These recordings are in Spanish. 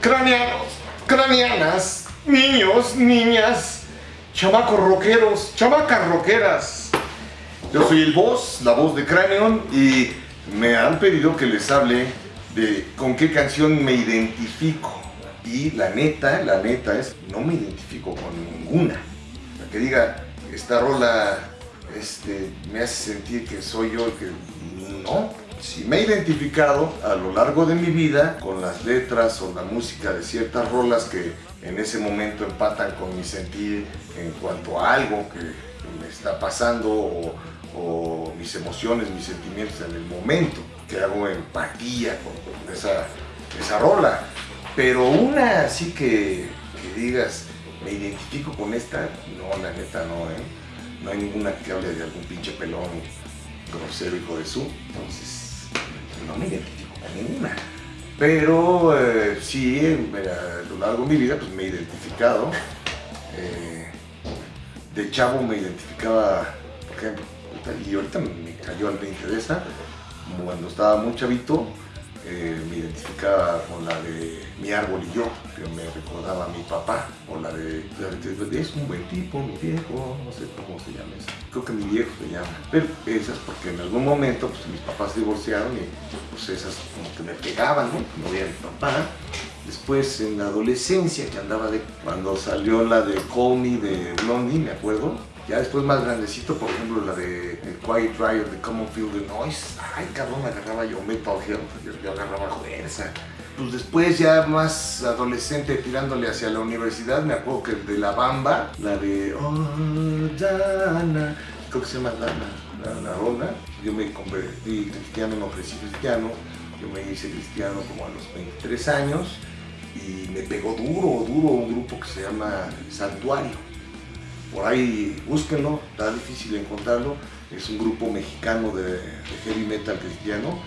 Craneanos, craneanas, niños, niñas, chamacos rockeros, chamacas rockeras. Yo soy el voz, la voz de Cranion y me han pedido que les hable de con qué canción me identifico. Y la neta, la neta es, no me identifico con ninguna. La que diga, esta rola este, me hace sentir que soy yo el que... No, si me he identificado a lo largo de mi vida con las letras o la música de ciertas rolas que en ese momento empatan con mi sentir en cuanto a algo que me está pasando o, mis emociones, mis sentimientos en el momento, que hago empatía con esa, esa rola. Pero una así que, que digas, me identifico con esta, no, la neta no, ¿eh? No hay ninguna que hable de algún pinche pelón grosero hijo de su, entonces no me identifico con ninguna. Pero eh, sí, a lo largo de mi vida pues me he identificado. Eh, de chavo me identificaba, por ejemplo, y ahorita me cayó al 20 de esa, cuando estaba muy chavito, eh, me identificaba con la de Mi árbol y yo, que me recordaba a mi papá, o la de, Es un buen tipo, mi viejo, no sé cómo se llama eso. Creo que mi viejo se llama. Pero esas porque en algún momento pues, mis papás se divorciaron y pues esas como que me pegaban, ¿no? Como veía mi papá. Después en la adolescencia que andaba de... Cuando salió la de Call de Blondie, me acuerdo, ya después más grandecito, por ejemplo, la de el Quiet Riot de Common Field the Noise. Ay, cabrón, agarraba yo Metal Hill, yo, yo agarraba fuerza. Pues después ya más adolescente tirándole hacia la universidad, me acuerdo que de La Bamba, la de Oh, Dana, creo que se llama Dana, la, rola. Yo me convertí cristiano, me ofrecí cristiano, yo me hice cristiano como a los 23 años y me pegó duro, duro un grupo que se llama Santuario por ahí búsquenlo, está difícil encontrarlo. Es un grupo mexicano de, heavy metal cristiano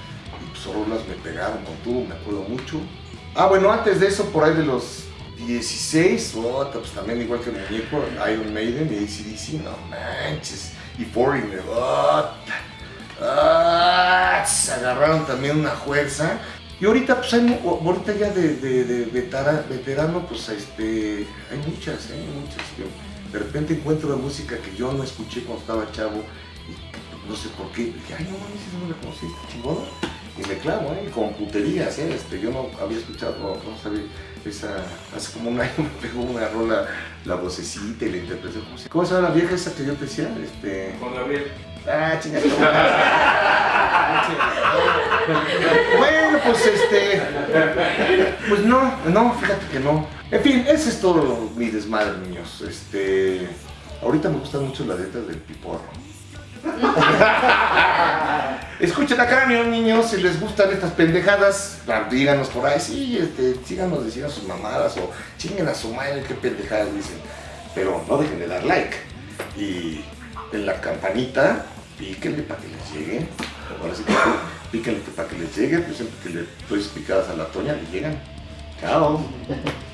y pues rolas me pegaron con me acuerdo mucho. Ah, bueno, antes de eso, por ahí de los 16, pues también igual que el muñeco, Iron Maiden y ACDC, no manches, y Foreigner, ah, se agarraron también una fuerza. Y ahorita, pues hay, ahorita ya de, de, veterano, pues este, hay muchas, ¿eh? hay muchas de repente encuentro la música que yo no escuché cuando estaba chavo y no sé por qué, dije, ay no mames, no la conocí, chingón. Y me clavo, ¿eh? Con puterías, ¿eh? Este, yo no había escuchado, no, sabía, esa, hace como un año me pegó una rola, la vocecita y la interpretación. ¿Cómo se llama la vieja esa que yo te decía? Este... Con Gabriel. Ah, chingada. bueno, pues este. Pues no, no, fíjate que no. En fin, ese es todo mi desmadre, niños. Este. Ahorita me gustan mucho las letras del piporro. Escuchen a Cráneo, niños, si les gustan estas pendejadas, díganos por ahí, sí, este, síganos diciendo sus mamadas o chinguen a su madre qué pendejadas dicen. Pero no dejen de dar like. Y en la campanita, píquenle para que les llegue. Ahora sí que píquenle para que les llegue, pues que le doy picadas a la toña, le llegan. Chao.